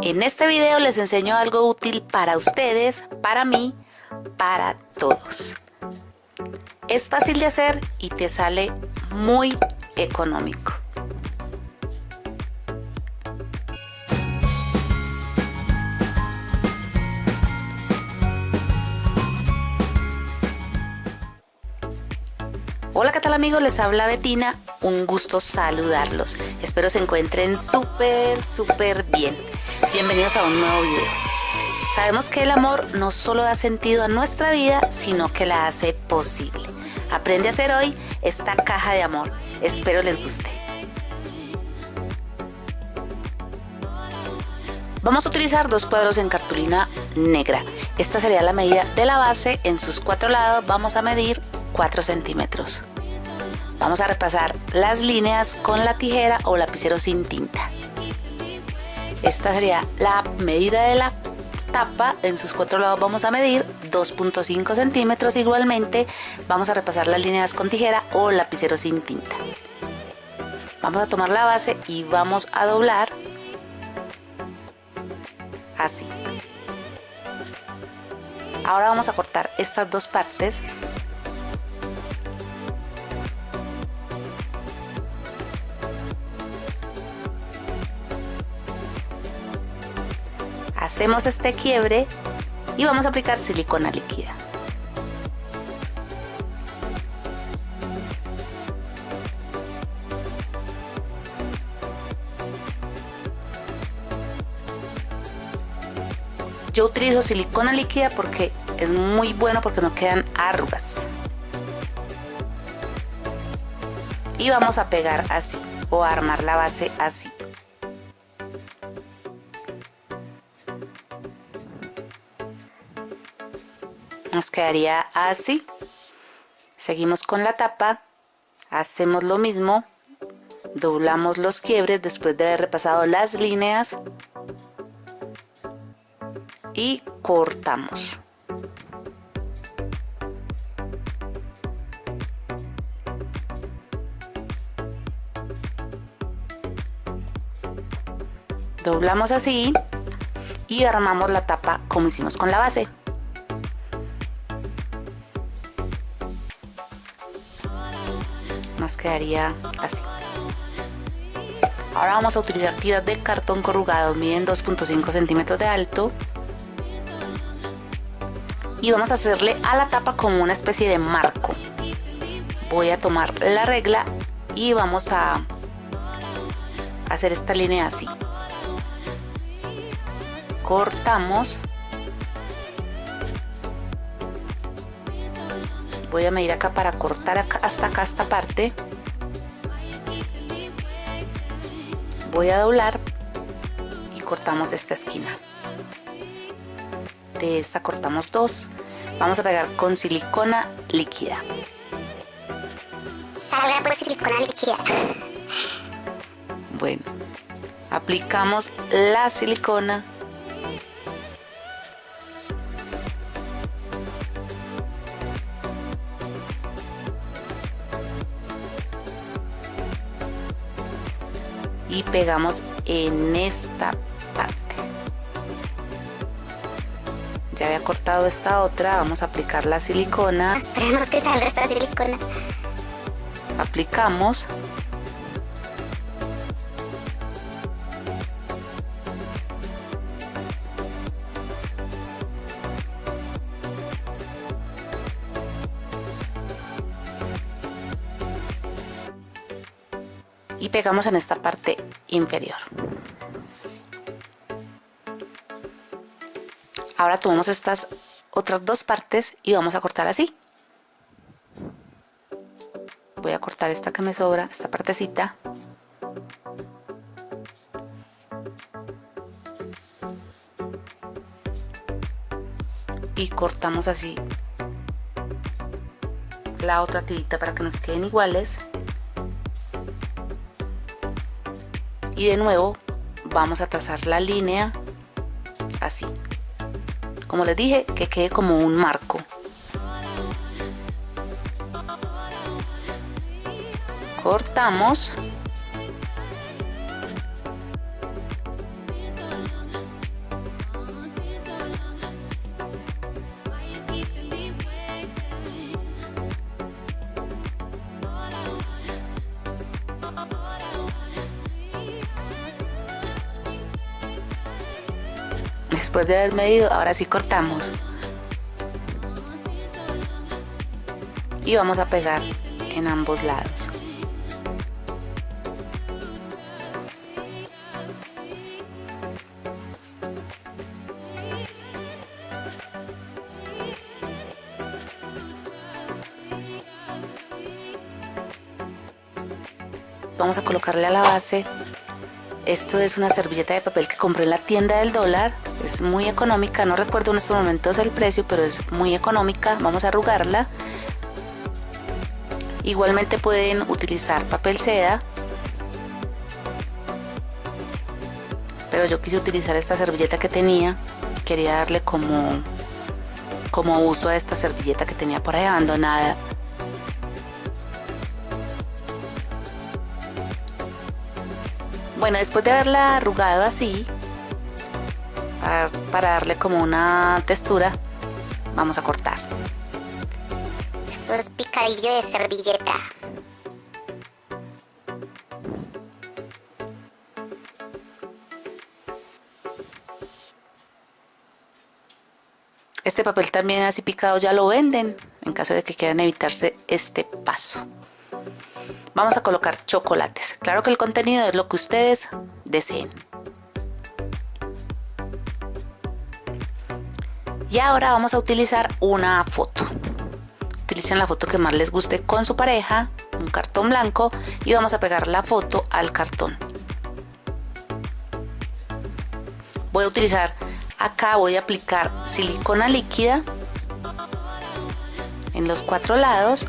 En este video les enseño algo útil para ustedes, para mí, para todos. Es fácil de hacer y te sale muy económico. Hola, ¿qué tal amigos? Les habla Betina. Un gusto saludarlos. Espero se encuentren súper, súper bien. Bienvenidos a un nuevo video. Sabemos que el amor no solo da sentido a nuestra vida, sino que la hace posible. Aprende a hacer hoy esta caja de amor. Espero les guste. Vamos a utilizar dos cuadros en cartulina negra. Esta sería la medida de la base. En sus cuatro lados vamos a medir 4 centímetros. Vamos a repasar las líneas con la tijera o lapicero sin tinta. Esta sería la medida de la tapa, en sus cuatro lados vamos a medir 2.5 centímetros igualmente, vamos a repasar las líneas con tijera o lapicero sin tinta. Vamos a tomar la base y vamos a doblar así. Ahora vamos a cortar estas dos partes hacemos este quiebre y vamos a aplicar silicona líquida. Yo utilizo silicona líquida porque es muy bueno porque no quedan arrugas. Y vamos a pegar así o a armar la base así. Nos quedaría así. Seguimos con la tapa hacemos lo mismo doblamos los quiebres después de haber repasado las líneas y cortamos. Doblamos así y armamos la tapa como hicimos con la base quedaría así. Ahora vamos a utilizar tiras de cartón corrugado miden 2.5 centímetros de alto. Y vamos a hacerle a la tapa como una especie de marco. Voy a tomar la regla y vamos a hacer esta línea así. Cortamos voy a medir acá para cortar hasta acá esta parte. Voy a doblar y cortamos esta esquina. De esta cortamos dos. Vamos a pegar con silicona líquida. Salga por silicona líquida. Bueno aplicamos la silicona y pegamos en esta parte. Ya había cortado esta otra vamos a aplicar la silicona. Esperemos que salga esta silicona. Aplicamos y pegamos en esta parte inferior. Ahora tomamos estas otras dos partes y vamos a cortar así. Voy a cortar esta que me sobra esta partecita. Y cortamos así la otra tirita para que nos queden iguales y de nuevo vamos a trazar la línea así. Como les dije que quede como un marco. Cortamos Después de haber medido, ahora sí cortamos. Y vamos a pegar en ambos lados. vamos a colocarle a la base esto es una servilleta de papel que compré en la tienda del dólar es muy económica no recuerdo en estos momentos el precio pero es muy económica vamos a arrugarla. Igualmente pueden utilizar papel seda pero yo quise utilizar esta servilleta que tenía quería darle como como uso a esta servilleta que tenía por ahí abandonada. Bueno, después de haberla arrugado así, para, darle como una textura, vamos a cortar. Esto es picadillo de servilleta. Este papel también así picado ya lo venden, en caso de que quieran evitarse este paso vamos a colocar chocolates. Claro que el contenido es lo que ustedes deseen. Y ahora vamos a utilizar una foto. Utilicen la foto que más les guste con su pareja, un cartón blanco y vamos a pegar la foto al cartón. Voy a utilizar, acá voy a aplicar silicona líquida en los cuatro lados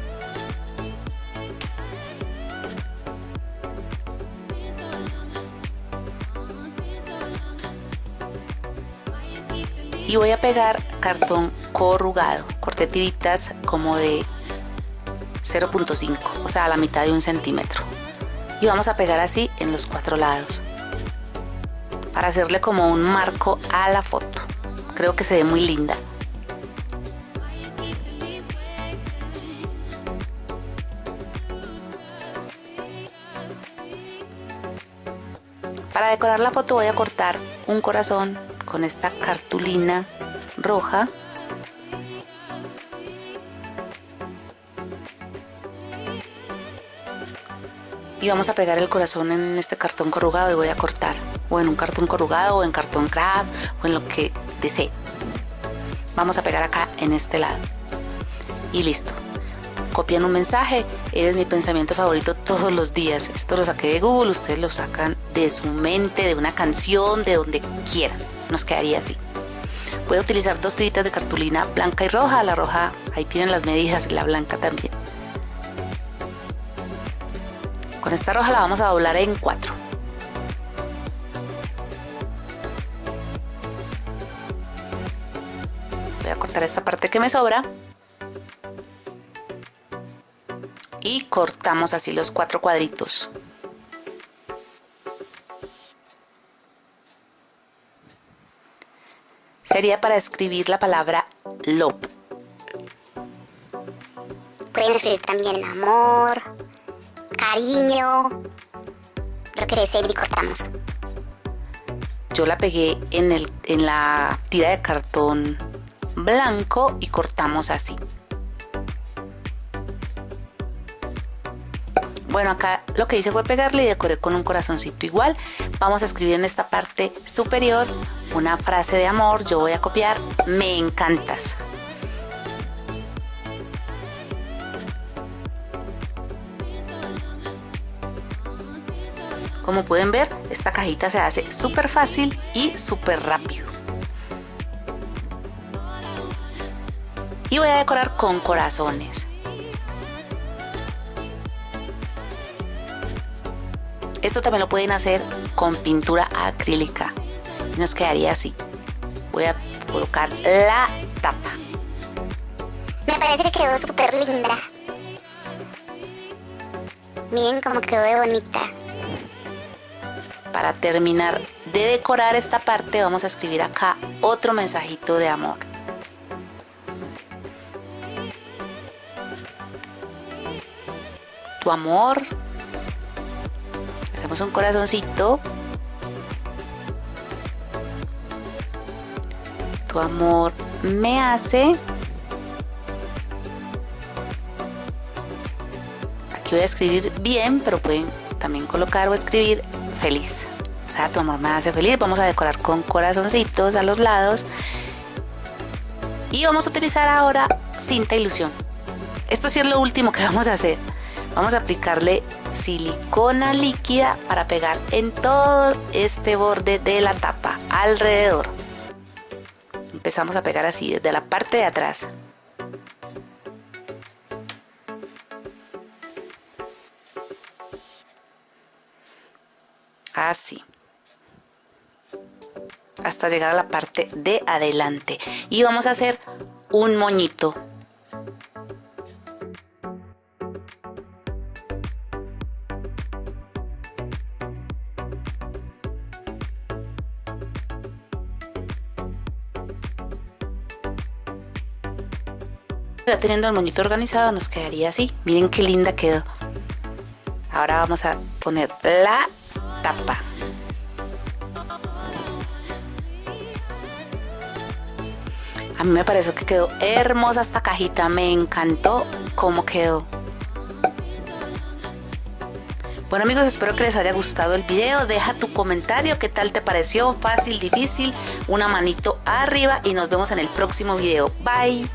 y voy a pegar cartón corrugado corté tiritas como de 0.5 o sea a la mitad de un centímetro. Y vamos a pegar así en los cuatro lados para hacerle como un marco a la foto. Creo que se ve muy linda para decorar la foto voy a cortar un corazón con esta cartulina roja. Y vamos a pegar el corazón en este cartón corrugado y voy a cortar o en un cartón corrugado o en cartón crab o en lo que desee. Vamos a pegar acá en este lado. Y listo copian un mensaje eres mi pensamiento favorito todos los días esto lo saqué de google ustedes lo sacan de su mente de una canción de donde quieran nos quedaría así. Voy a utilizar dos tiritas de cartulina blanca y roja. La roja, ahí tienen las medidas, y la blanca también. Con esta roja la vamos a doblar en cuatro. Voy a cortar esta parte que me sobra. Y cortamos así los cuatro cuadritos. sería para escribir la palabra love. Pueden escribir también amor, cariño, lo que deseen y cortamos. Yo la pegué en, el, en la tira de cartón blanco y cortamos así. Bueno, acá lo que hice fue pegarle y decoré con un corazoncito igual. Vamos a escribir en esta parte superior una frase de amor. Yo voy a copiar, me encantas. Como pueden ver, esta cajita se hace súper fácil y súper rápido. Y voy a decorar con corazones. Esto también lo pueden hacer con pintura acrílica. Nos quedaría así. Voy a colocar la tapa. Me parece que quedó súper linda. Miren cómo quedó de bonita. Para terminar de decorar esta parte vamos a escribir acá otro mensajito de amor. Tu amor un corazoncito tu amor me hace. Aquí voy a escribir bien, pero pueden también colocar o escribir feliz. O sea, tu amor me hace feliz. Vamos a decorar con corazoncitos a los lados. Y vamos a utilizar ahora cinta ilusión. Esto sí es lo último que vamos a hacer. Vamos a aplicarle silicona líquida para pegar en todo este borde de la tapa, alrededor. Empezamos a pegar así desde la parte de atrás. Así. Hasta llegar a la parte de adelante. Y vamos a hacer un moñito. Ya teniendo el moñito organizado nos quedaría así. Miren qué linda quedó. Ahora vamos a poner la tapa. A mí me pareció que quedó hermosa esta cajita, me encantó cómo quedó. Bueno amigos, espero que les haya gustado el video. Deja tu comentario, qué tal te pareció, fácil, difícil, una manito arriba y nos vemos en el próximo video. Bye.